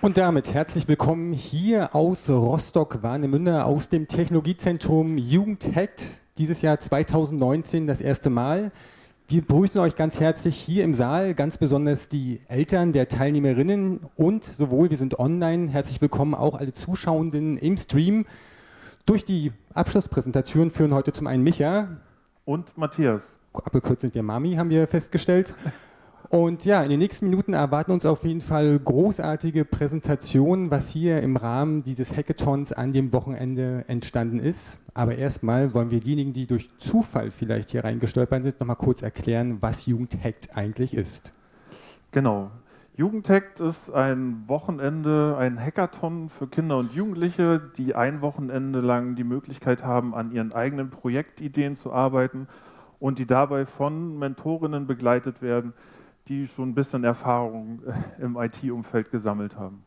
Und damit herzlich willkommen hier aus Rostock-Warnemünde, aus dem Technologiezentrum JugendHacked, dieses Jahr 2019 das erste Mal. Wir begrüßen euch ganz herzlich hier im Saal, ganz besonders die Eltern der Teilnehmerinnen und sowohl wir sind online, herzlich willkommen auch alle Zuschauenden im Stream. Durch die Abschlusspräsentation führen heute zum einen Micha, und Matthias. Abgekürzt sind wir Mami, haben wir festgestellt. Und ja, in den nächsten Minuten erwarten uns auf jeden Fall großartige Präsentationen, was hier im Rahmen dieses Hackathons an dem Wochenende entstanden ist. Aber erstmal wollen wir diejenigen, die durch Zufall vielleicht hier reingestolpert sind, nochmal kurz erklären, was Jugendhackt eigentlich ist. Genau. Jugendhackt ist ein Wochenende, ein Hackathon für Kinder und Jugendliche, die ein Wochenende lang die Möglichkeit haben, an ihren eigenen Projektideen zu arbeiten und die dabei von Mentorinnen begleitet werden, die schon ein bisschen Erfahrung äh, im IT-Umfeld gesammelt haben.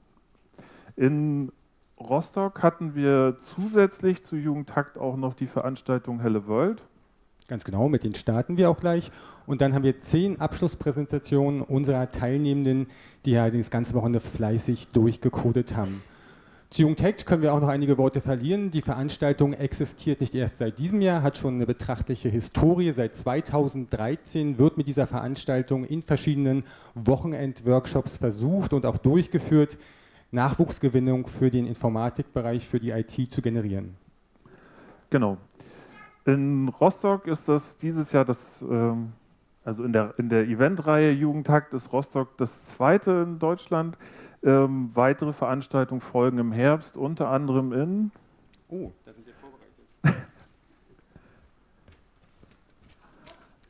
In Rostock hatten wir zusätzlich zu Jugendtakt auch noch die Veranstaltung Helle World. Ganz genau, mit denen starten wir auch gleich. Und dann haben wir zehn Abschlusspräsentationen unserer Teilnehmenden, die ja das ganze Wochenende fleißig durchgecodet haben. Zu Jungtech können wir auch noch einige Worte verlieren. Die Veranstaltung existiert nicht erst seit diesem Jahr, hat schon eine betrachtliche Historie. Seit 2013 wird mit dieser Veranstaltung in verschiedenen Wochenend-Workshops versucht und auch durchgeführt, Nachwuchsgewinnung für den Informatikbereich, für die IT zu generieren. Genau. In Rostock ist das dieses Jahr das, ähm, also in der, in der Eventreihe Jugendtakt ist Rostock das zweite in Deutschland. Ähm, weitere Veranstaltungen folgen im Herbst, unter anderem in. Oh, da sind wir vorbereitet.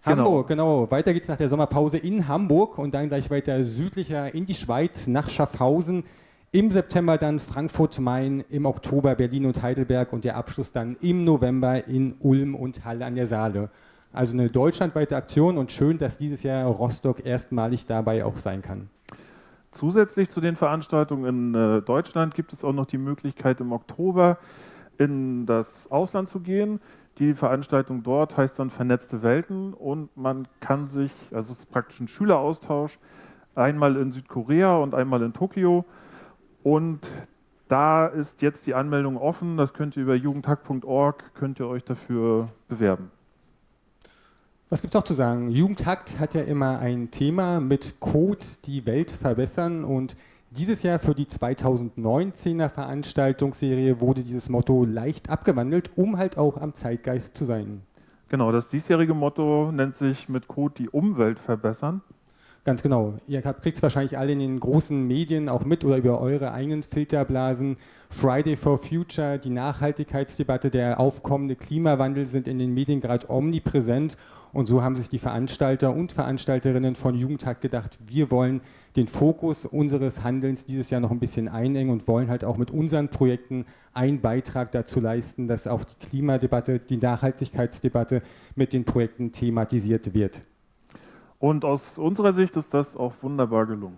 Hamburg, genau. genau. Weiter geht's nach der Sommerpause in Hamburg und dann gleich weiter südlicher in die Schweiz, nach Schaffhausen. Im September dann Frankfurt, Main, im Oktober Berlin und Heidelberg und der Abschluss dann im November in Ulm und Halle an der Saale. Also eine deutschlandweite Aktion und schön, dass dieses Jahr Rostock erstmalig dabei auch sein kann. Zusätzlich zu den Veranstaltungen in äh, Deutschland gibt es auch noch die Möglichkeit, im Oktober in das Ausland zu gehen. Die Veranstaltung dort heißt dann Vernetzte Welten und man kann sich, also es ist praktisch ein Schüleraustausch, einmal in Südkorea und einmal in Tokio. Und da ist jetzt die Anmeldung offen, das könnt ihr über jugendhack.org, könnt ihr euch dafür bewerben. Was gibt es noch zu sagen? Jugendhakt hat ja immer ein Thema mit Code die Welt verbessern und dieses Jahr für die 2019er Veranstaltungsserie wurde dieses Motto leicht abgewandelt, um halt auch am Zeitgeist zu sein. Genau, das diesjährige Motto nennt sich mit Code die Umwelt verbessern. Ganz genau. Ihr kriegt es wahrscheinlich alle in den großen Medien auch mit oder über eure eigenen Filterblasen. Friday for Future, die Nachhaltigkeitsdebatte, der aufkommende Klimawandel sind in den Medien gerade omnipräsent. Und so haben sich die Veranstalter und Veranstalterinnen von Jugendtag gedacht, wir wollen den Fokus unseres Handelns dieses Jahr noch ein bisschen einengen und wollen halt auch mit unseren Projekten einen Beitrag dazu leisten, dass auch die Klimadebatte, die Nachhaltigkeitsdebatte mit den Projekten thematisiert wird. Und aus unserer Sicht ist das auch wunderbar gelungen.